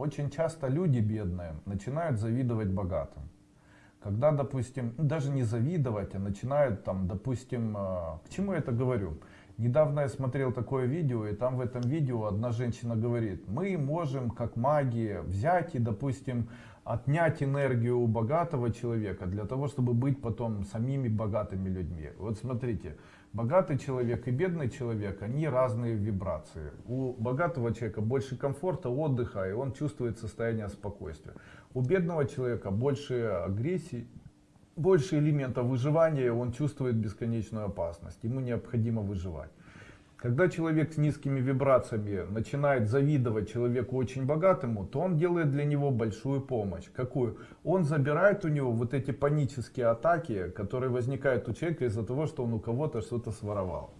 Очень часто люди бедные начинают завидовать богатым. Когда, допустим, даже не завидовать, а начинают там, допустим, э, к чему я это говорю? Недавно я смотрел такое видео, и там в этом видео одна женщина говорит, мы можем как маги взять и, допустим, отнять энергию у богатого человека для того, чтобы быть потом самими богатыми людьми. Вот смотрите, богатый человек и бедный человек, они разные вибрации. У богатого человека больше комфорта, отдыха, и он чувствует состояние спокойствия. У бедного человека больше агрессии, больше элементов выживания, он чувствует бесконечную опасность, ему необходимо выживать. Когда человек с низкими вибрациями начинает завидовать человеку очень богатому, то он делает для него большую помощь. Какую? Он забирает у него вот эти панические атаки, которые возникают у человека из-за того, что он у кого-то что-то своровал.